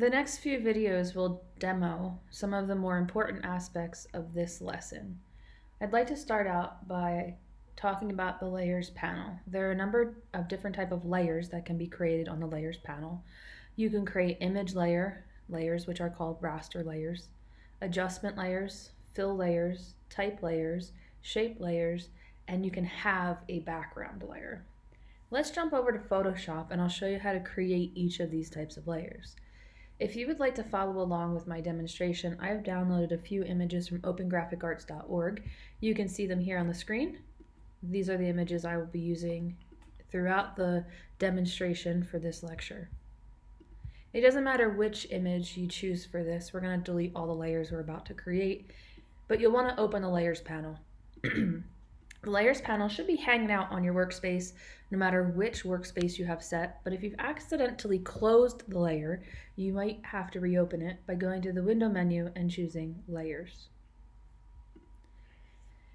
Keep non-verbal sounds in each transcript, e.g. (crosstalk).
The next few videos will demo some of the more important aspects of this lesson. I'd like to start out by talking about the layers panel. There are a number of different type of layers that can be created on the layers panel. You can create image layer layers, which are called raster layers, adjustment layers, fill layers, type layers, shape layers, and you can have a background layer. Let's jump over to Photoshop and I'll show you how to create each of these types of layers. If you would like to follow along with my demonstration, I have downloaded a few images from opengraphicarts.org. You can see them here on the screen. These are the images I will be using throughout the demonstration for this lecture. It doesn't matter which image you choose for this, we're going to delete all the layers we're about to create, but you'll want to open the layers panel. (clears throat) The layers panel should be hanging out on your workspace no matter which workspace you have set, but if you've accidentally closed the layer, you might have to reopen it by going to the window menu and choosing layers.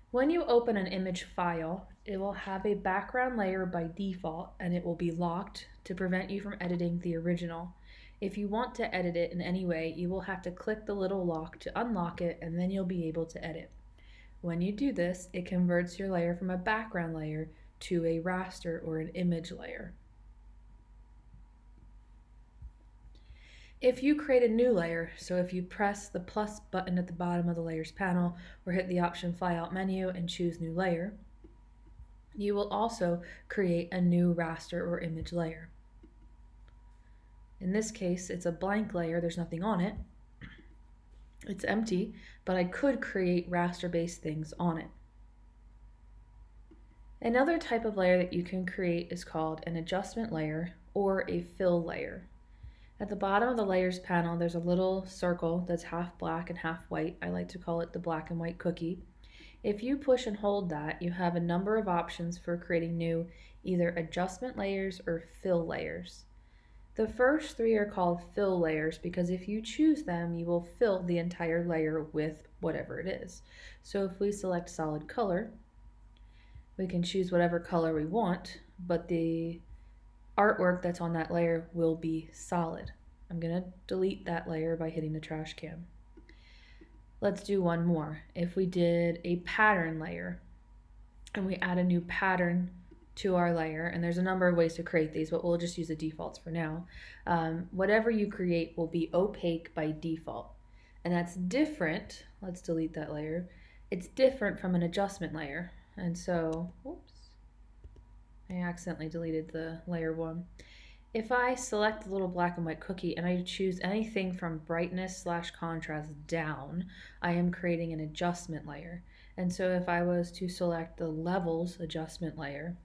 When you open an image file, it will have a background layer by default and it will be locked to prevent you from editing the original. If you want to edit it in any way, you will have to click the little lock to unlock it and then you'll be able to edit. When you do this, it converts your layer from a background layer to a raster or an image layer. If you create a new layer, so if you press the plus button at the bottom of the layers panel or hit the option flyout menu and choose new layer, you will also create a new raster or image layer. In this case, it's a blank layer, there's nothing on it, it's empty, but I could create raster-based things on it. Another type of layer that you can create is called an adjustment layer or a fill layer. At the bottom of the layers panel, there's a little circle that's half black and half white. I like to call it the black and white cookie. If you push and hold that, you have a number of options for creating new either adjustment layers or fill layers. The first three are called fill layers because if you choose them, you will fill the entire layer with whatever it is. So if we select solid color, we can choose whatever color we want, but the artwork that's on that layer will be solid. I'm going to delete that layer by hitting the trash can. Let's do one more. If we did a pattern layer and we add a new pattern to our layer, and there's a number of ways to create these, but we'll just use the defaults for now. Um, whatever you create will be opaque by default. And that's different, let's delete that layer, it's different from an adjustment layer. And so, whoops, I accidentally deleted the layer one. If I select the little black and white cookie and I choose anything from brightness slash contrast down, I am creating an adjustment layer. And so if I was to select the levels adjustment layer,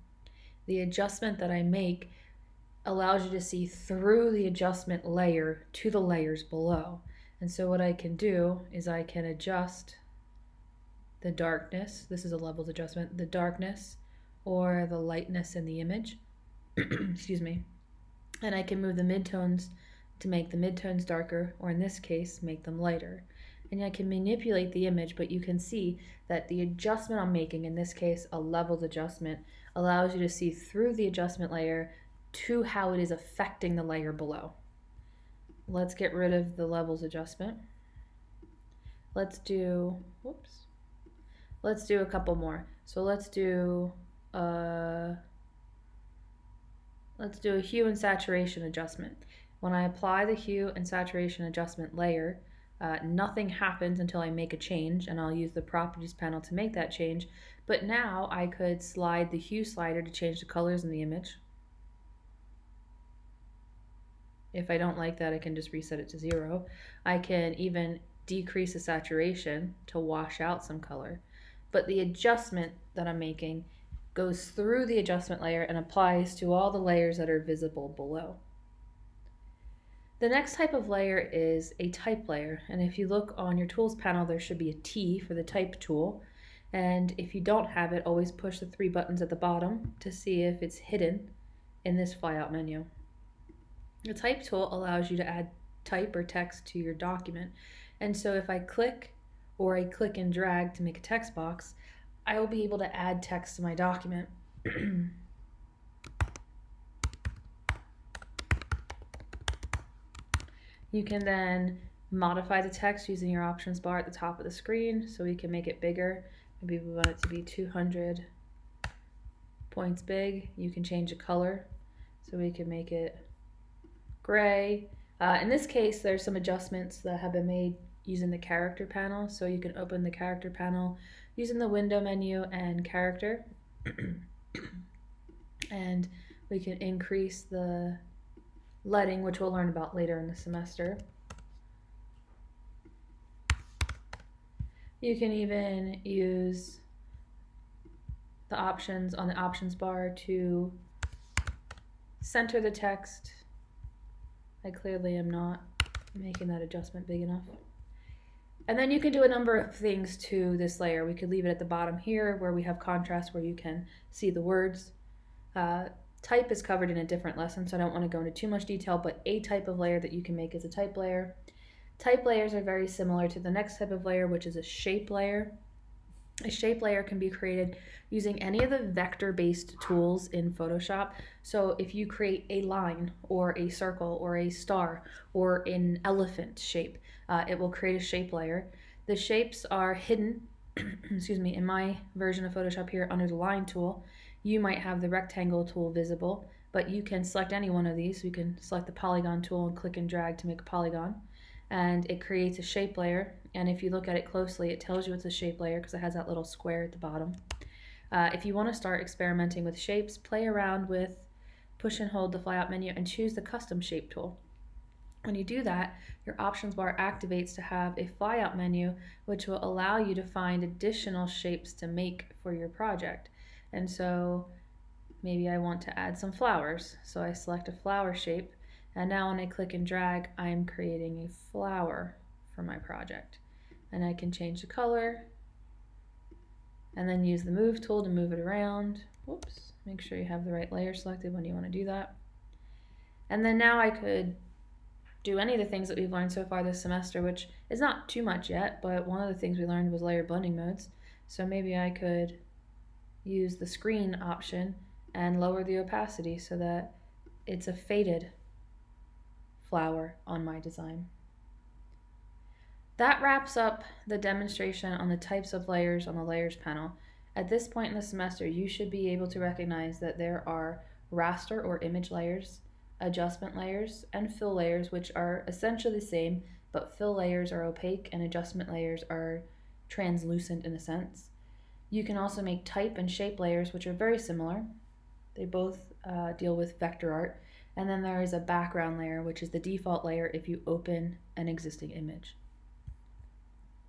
the adjustment that I make allows you to see through the adjustment layer to the layers below. And so what I can do is I can adjust the darkness, this is a levels adjustment, the darkness or the lightness in the image, (clears throat) excuse me, and I can move the midtones to make the midtones darker, or in this case, make them lighter. And I can manipulate the image, but you can see that the adjustment I'm making, in this case, a levels adjustment, allows you to see through the adjustment layer to how it is affecting the layer below. Let's get rid of the levels adjustment. Let's do, whoops, let's do a couple more. So let's do, uh, let's do a hue and saturation adjustment. When I apply the hue and saturation adjustment layer, uh, nothing happens until I make a change and I'll use the properties panel to make that change. But now I could slide the hue slider to change the colors in the image. If I don't like that, I can just reset it to zero. I can even decrease the saturation to wash out some color. But the adjustment that I'm making goes through the adjustment layer and applies to all the layers that are visible below. The next type of layer is a type layer. And if you look on your tools panel, there should be a T for the type tool. And if you don't have it, always push the three buttons at the bottom to see if it's hidden in this flyout menu. The type tool allows you to add type or text to your document. And so if I click or I click and drag to make a text box, I will be able to add text to my document. (clears throat) You can then modify the text using your options bar at the top of the screen so we can make it bigger. Maybe we want it to be 200 points big. You can change the color so we can make it gray. Uh, in this case, there's some adjustments that have been made using the character panel. So you can open the character panel using the window menu and character. (clears throat) and we can increase the leading, which we'll learn about later in the semester. You can even use the options on the options bar to center the text. I clearly am not making that adjustment big enough. And then you can do a number of things to this layer. We could leave it at the bottom here where we have contrast where you can see the words. Uh, type is covered in a different lesson, so I don't want to go into too much detail, but a type of layer that you can make is a type layer. Type layers are very similar to the next type of layer, which is a shape layer. A shape layer can be created using any of the vector-based tools in Photoshop. So if you create a line or a circle or a star or an elephant shape, uh, it will create a shape layer. The shapes are hidden, (clears throat) excuse me, in my version of Photoshop here under the line tool. You might have the rectangle tool visible, but you can select any one of these. You can select the polygon tool and click and drag to make a polygon and it creates a shape layer. And if you look at it closely, it tells you it's a shape layer because it has that little square at the bottom. Uh, if you want to start experimenting with shapes, play around with push and hold the flyout menu and choose the custom shape tool. When you do that, your options bar activates to have a flyout menu, which will allow you to find additional shapes to make for your project. And so maybe I want to add some flowers. So I select a flower shape and now when I click and drag, I'm creating a flower for my project. And I can change the color and then use the move tool to move it around. Whoops, make sure you have the right layer selected when you want to do that. And then now I could do any of the things that we've learned so far this semester, which is not too much yet, but one of the things we learned was layer blending modes. So maybe I could use the screen option and lower the opacity so that it's a faded flower on my design. That wraps up the demonstration on the types of layers on the layers panel. At this point in the semester, you should be able to recognize that there are raster or image layers, adjustment layers, and fill layers, which are essentially the same, but fill layers are opaque and adjustment layers are translucent in a sense. You can also make type and shape layers, which are very similar. They both uh, deal with vector art, and then there is a background layer, which is the default layer if you open an existing image.